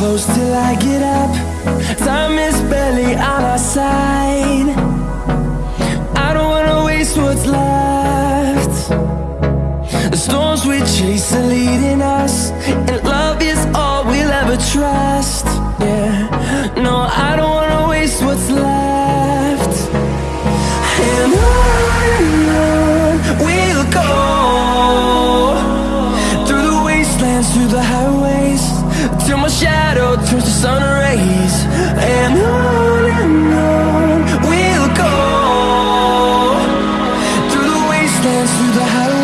close till I get up. Time is barely on our side. I don't wanna waste what's left. The storms we chase are leading us And love is all we'll ever try. dance through the house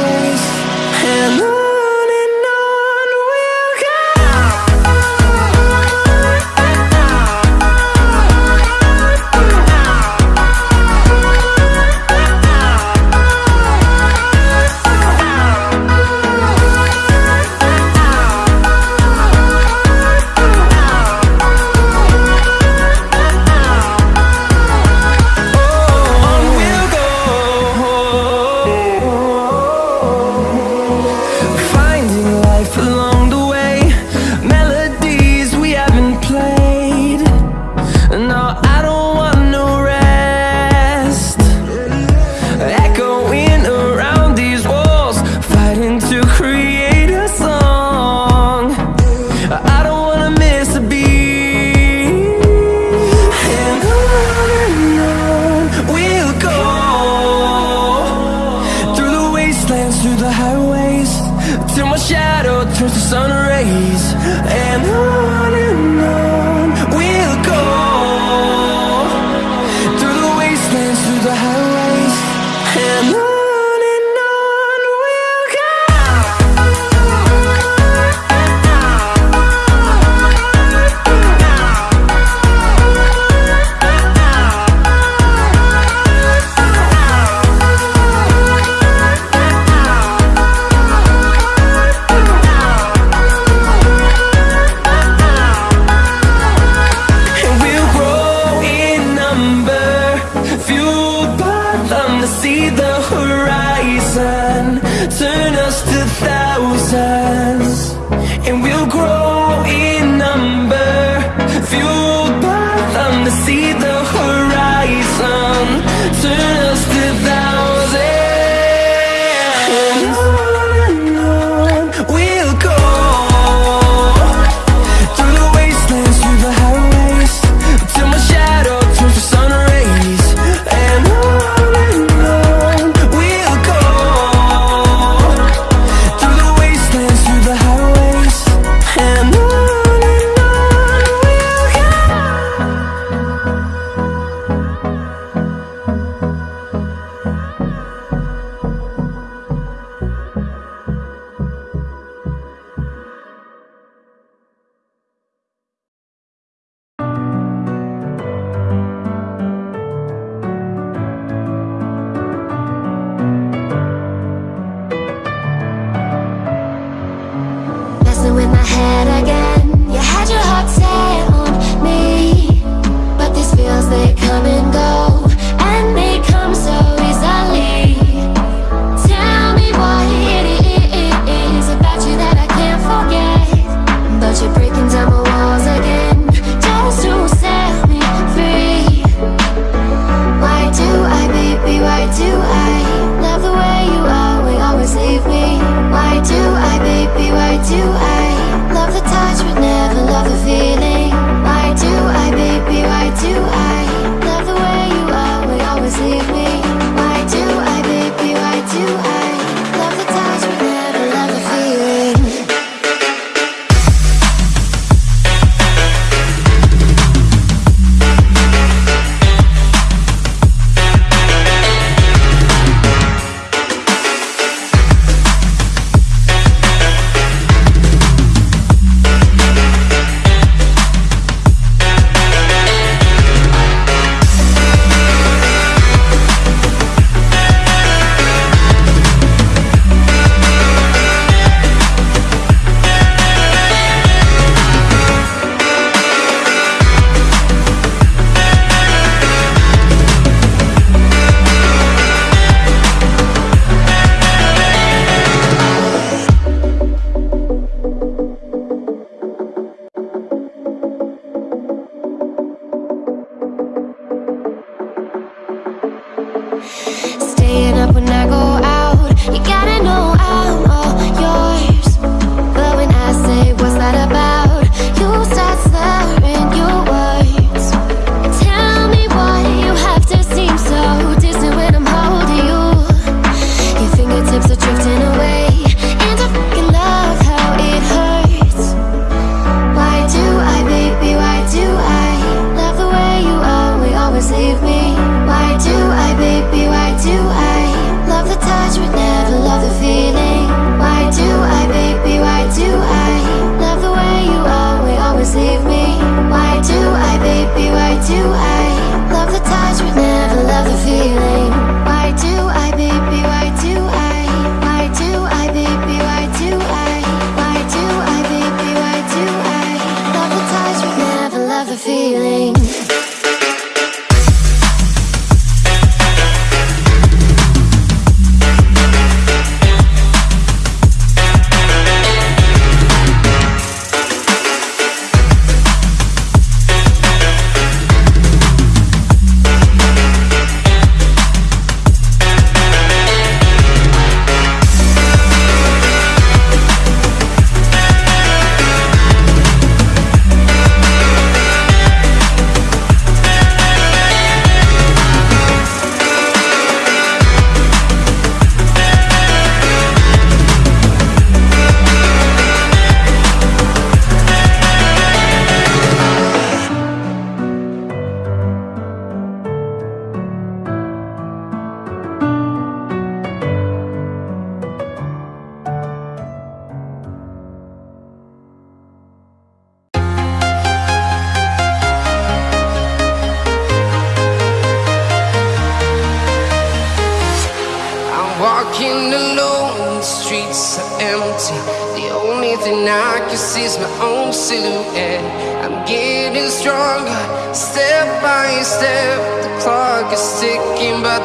fuel staying up when I go do empty. The only thing I can see is my own silhouette. I'm getting stronger, step by step. The clock is ticking, but